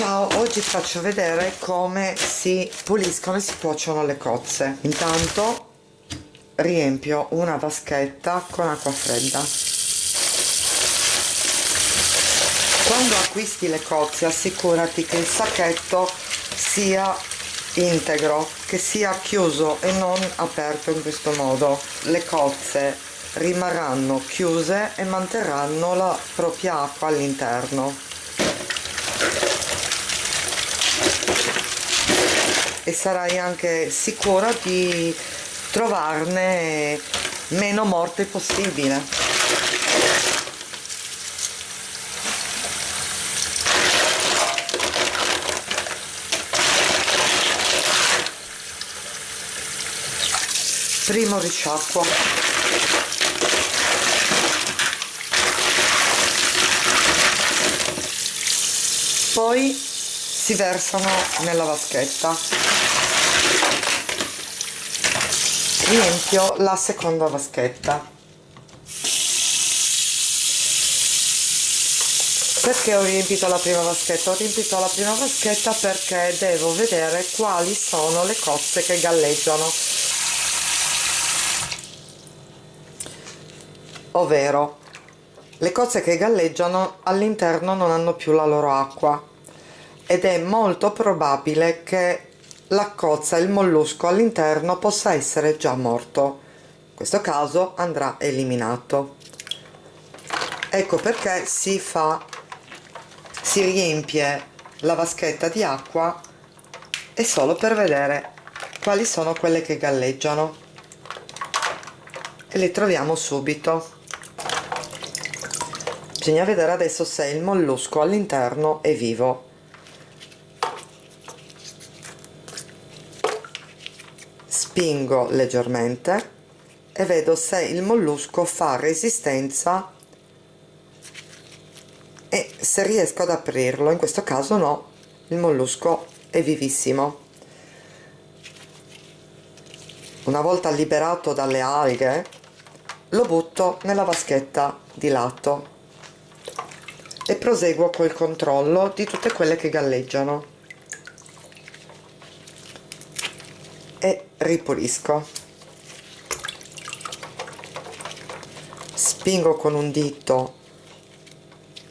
ciao oggi faccio vedere come si puliscono e si cuociono le cozze. Intanto riempio una vaschetta con acqua fredda. Quando acquisti le cozze assicurati che il sacchetto sia integro che sia chiuso e non aperto in questo modo. Le cozze rimarranno chiuse e manterranno la propria acqua all'interno e sarai anche sicura di trovarne meno morte possibile. Primo risciacquo. Poi si versano nella vaschetta. Riempio la seconda vaschetta. Perché ho riempito la prima vaschetta? ho riempito la prima vaschetta perché devo vedere quali sono le cozze che galleggiano. Ovvero le cozze che galleggiano all'interno non hanno più la loro acqua ed è molto probabile che la cozza, il mollusco all'interno possa essere già morto. In questo caso andrà eliminato. Ecco perché si fa si riempie la vaschetta di acqua e solo per vedere quali sono quelle che galleggiano. E le troviamo subito. Bisogna vedere adesso se il mollusco all'interno è vivo spingo leggermente e vedo se il mollusco fa resistenza e se riesco ad aprirlo. In questo caso no il mollusco è vivissimo. Una volta liberato dalle alghe lo butto nella vaschetta di lato e proseguo col controllo di tutte quelle che galleggiano e ripulisco. Spingo con un dito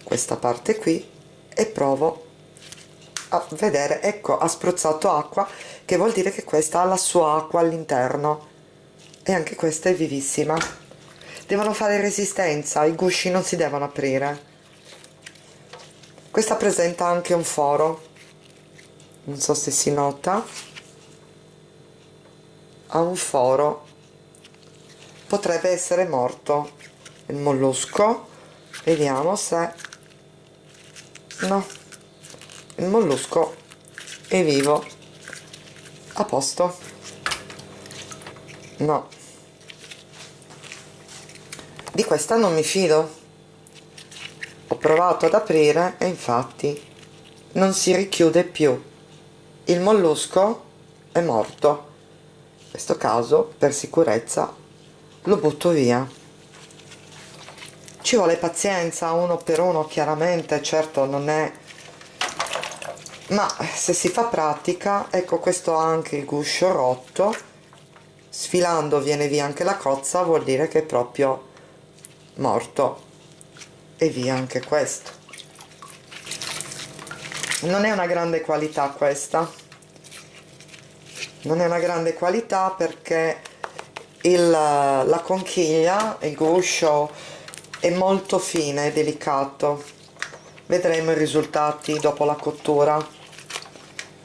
questa parte qui e provo a vedere ecco ha spruzzato acqua che vuol dire che questa ha la sua acqua all'interno. E anche questa è vivissima. Devono fare resistenza i gusci non si devono aprire. Questa presenta anche un foro. Non so se si nota ha un foro. Potrebbe essere morto il mollusco. Vediamo se no il mollusco è vivo. A posto. No. Di questa non mi fido. Ho provato ad aprire e infatti non si richiude più. Il mollusco è morto questo caso per sicurezza lo butto via. Ci vuole pazienza uno per uno chiaramente certo non è ma se si fa pratica ecco questo ha anche il guscio rotto. Sfilando viene via anche la cozza vuol dire che è proprio morto. E via anche questo. Non è una grande qualità questa non è una grande qualità perché il, la conchiglia, il guscio è molto fine e delicato. Vedremo i risultati dopo la cottura.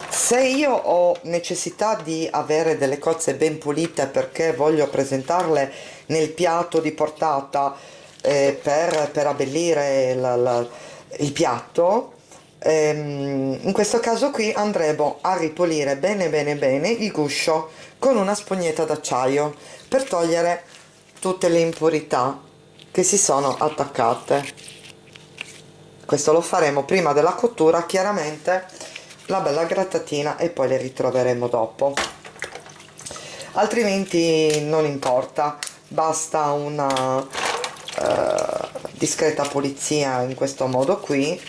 Se io ho necessità di avere delle cozze ben pulite perché voglio presentarle nel piatto di portata eh, per, per abbellire la, la, il piatto ehm, in questo caso qui andremo a ripulire bene bene bene il guscio con una spugnetta d'acciaio per togliere tutte le impurità che si sono attaccate. Questo lo faremo prima della cottura chiaramente la bella grattatina e poi le ritroveremo dopo. Altrimenti non importa basta una uh, discreta pulizia in questo modo qui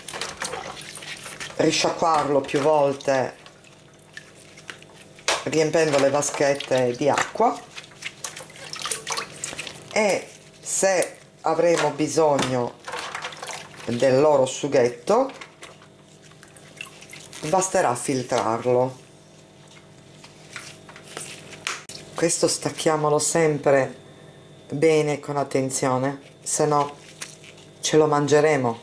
risciacquarlo più volte riempendo le vaschette di acqua. E se avremo bisogno del loro sughetto basterà filtrarlo. Questo stacchiamolo sempre bene con attenzione se no ce lo mangeremo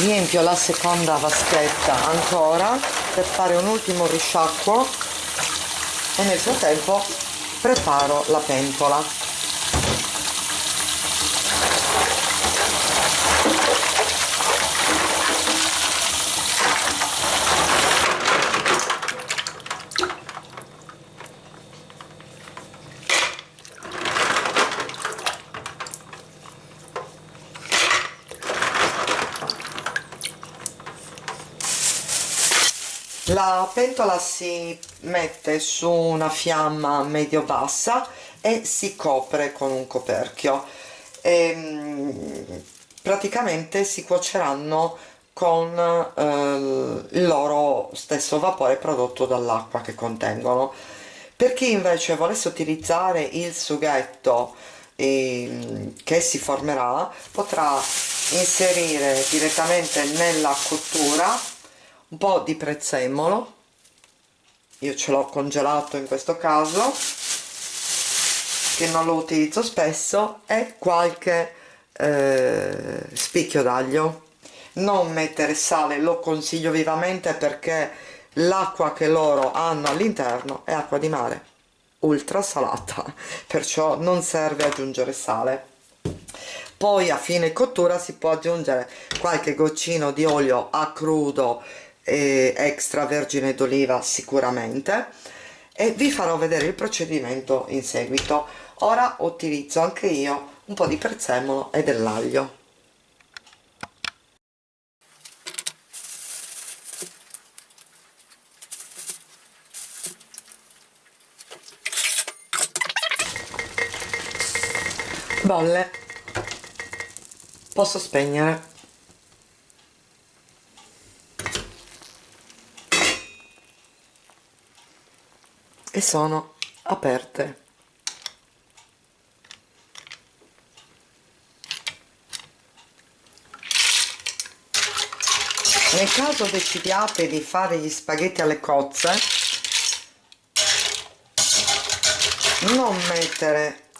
riempio la seconda vaschetta ancora per fare un ultimo risciacquo e nel frattempo preparo la pentola la pentola si mette su una fiamma medio bassa e si copre con un coperchio. E, ehm, praticamente si cuoceranno con eh, il loro stesso vapore prodotto dall'acqua che contengono. Per chi invece volesse utilizzare il sughetto eh, che si formerà potrà inserire direttamente nella cottura un po' di prezzemolo. Io ce l'ho congelato in questo caso che non lo utilizzo spesso e qualche eh, spicchio d'aglio. Non mettere sale lo consiglio vivamente perché l'acqua che loro hanno all'interno è acqua di mare ultra salata perciò non serve aggiungere sale. Poi a fine cottura si può aggiungere qualche goccino di olio a crudo eh, extravergine d'oliva sicuramente. E vi farò vedere il procedimento in seguito. Ora utilizzo anche io un po' di prezzemolo e dell'aglio. Bolle. Posso spegnere e sono aperte. Nel caso decidiate di fare gli spaghetti alle cozze non mettere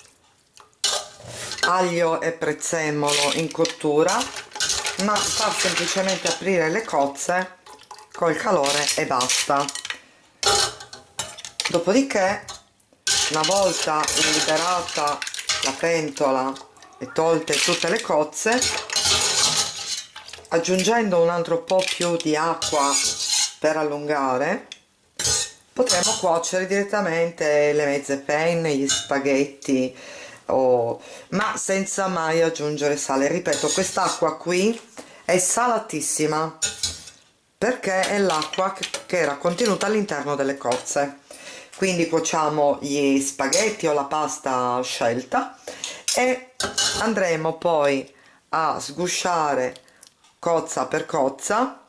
aglio e prezzemolo in cottura ma far semplicemente aprire le cozze col calore e basta dopodiché una volta liberata la pentola e tolte tutte le cozze aggiungendo un altro po' più di acqua per allungare potremo cuocere direttamente le mezze penne, gli spaghetti oh, ma senza mai aggiungere sale. Ripeto quest'acqua qui è salatissima perché è l'acqua che era contenuta all'interno delle cozze quindi cuociamo gli spaghetti o la pasta scelta e andremo poi a sgusciare cozza per cozza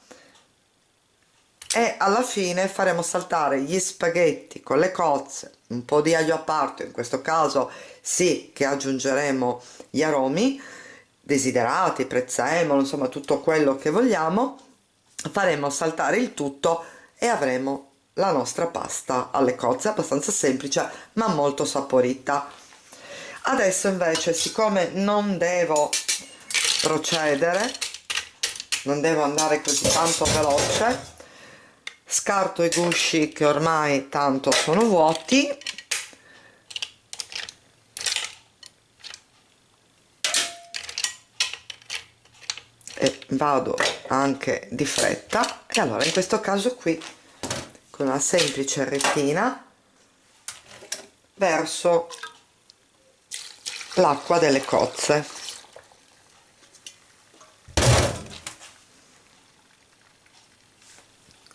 e alla fine faremo saltare gli spaghetti con le cozze un po' di aglio a parte in questo caso sì che aggiungeremo gli aromi desiderati, prezzemolo, insomma tutto quello che vogliamo faremo saltare il tutto e avremo la nostra pasta alle cozze abbastanza semplice ma molto saporita. Adesso invece siccome non devo procedere non devo andare così tanto veloce scarto i gusci che ormai tanto sono vuoti. E vado anche di fretta. E allora in questo caso qui con una semplice retina verso l'acqua delle cozze.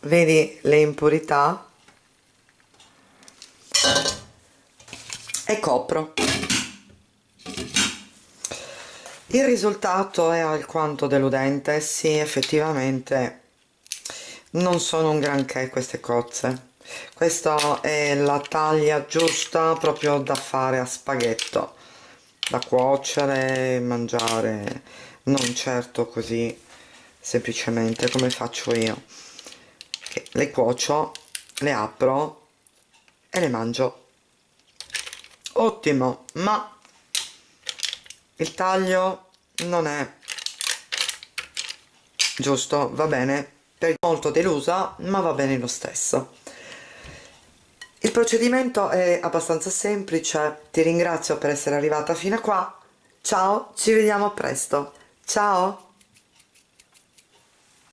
Vedi le impurità? E copro. Il risultato è alquanto deludente sì effettivamente non sono un granché queste cozze. Questa è la taglia giusta proprio da fare a spaghetto. Da cuocere mangiare non certo così semplicemente come faccio io. Che le cuocio le apro e le mangio. Ottimo ma il taglio non è giusto va bene molto delusa ma va bene lo stesso. Il procedimento è abbastanza semplice. Ti ringrazio per essere arrivata fino a qua. Ciao ci vediamo presto. Ciao